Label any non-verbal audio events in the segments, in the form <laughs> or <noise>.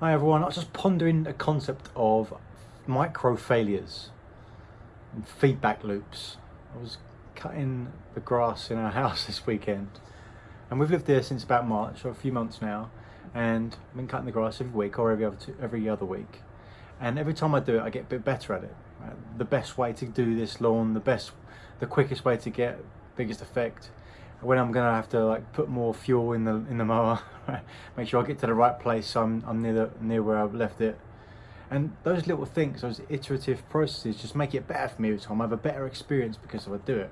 Hi everyone, I was just pondering the concept of micro failures and feedback loops. I was cutting the grass in our <laughs> house this weekend and we've lived here since about March or a few months now and I've been cutting the grass every week or every other, two, every other week and every time I do it I get a bit better at it. The best way to do this lawn, the best, the quickest way to get biggest effect when I'm gonna have to like put more fuel in the in the mower, <laughs> make sure I get to the right place so I'm, I'm near the near where I've left it. And those little things, those iterative processes, just make it better for me time. I have a better experience because I do it.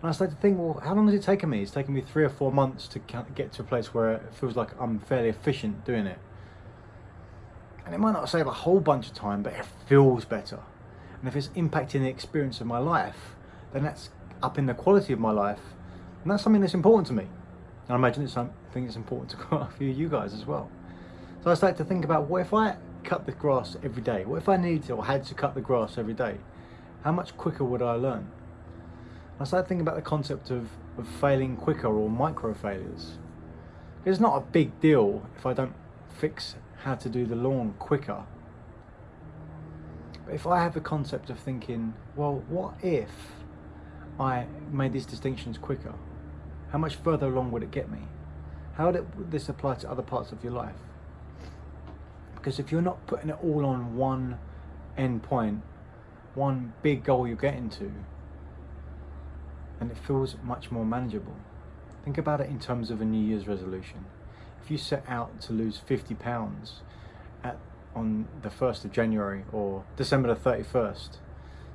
And I started to think, well, how long has it taken me? It's taken me three or four months to get to a place where it feels like I'm fairly efficient doing it. And it might not save a whole bunch of time, but it feels better. And if it's impacting the experience of my life, then that's upping the quality of my life and that's something that's important to me. And I imagine it's something that's important to <laughs> quite a few of you guys as well. So I started to think about what if I cut the grass every day? What if I needed to or had to cut the grass every day? How much quicker would I learn? I started thinking about the concept of, of failing quicker or micro failures. It's not a big deal if I don't fix how to do the lawn quicker. But if I have the concept of thinking, well, what if I made these distinctions quicker? How much further along would it get me? How would, this apply to other parts of your life? Because if you're not putting it all on one end point, one big goal you're getting to, and it feels much more manageable. Think about it in terms of a New Year's resolution. If you set out to lose 50 pounds at, on the 1st of January or December the 31st,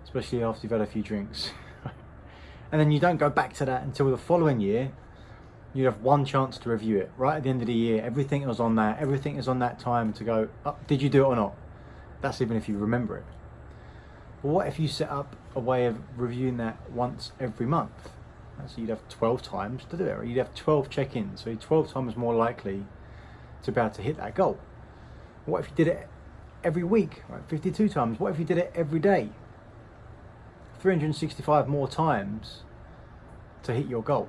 especially after you've had a few drinks, <laughs> and then you don't go back to that until the following year you have one chance to review it. Right at the end of the year everything was on that everything is on that time to go oh, did you do it or not? That's even if you remember it. But what if you set up a way of reviewing that once every month? So you'd have 12 times to do it or you'd have 12 check-ins. So you're 12 times more likely to be able to hit that goal. What if you did it every week? Right 52 times. What if you did it every day? 365 more times to hit your goal.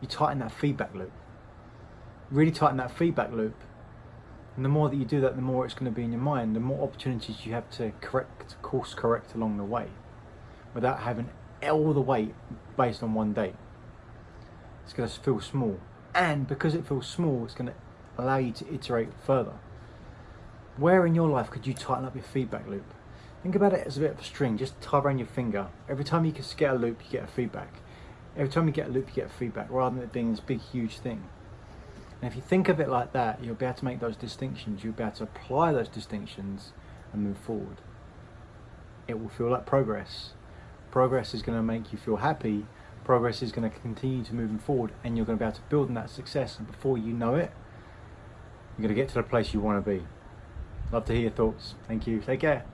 You tighten that feedback loop. Really tighten that feedback loop. And the more that you do that, the more it's going to be in your mind, the more opportunities you have to correct, course correct along the way without having all the weight based on one day. It's going to feel small. And because it feels small, it's going to allow you to iterate further. Where in your life could you tighten up your feedback loop? Think about it as a bit of a string, just tie around your finger. Every time you can get a loop, you get a feedback. Every time you get a loop, you get feedback, rather than it being this big, huge thing. And if you think of it like that, you'll be able to make those distinctions, you'll be able to apply those distinctions and move forward. It will feel like progress. Progress is going to make you feel happy, progress is going to continue to move forward, and you're going to be able to build on that success, and before you know it, you're going to get to the place you want to be. Love to hear your thoughts. Thank you. Take care.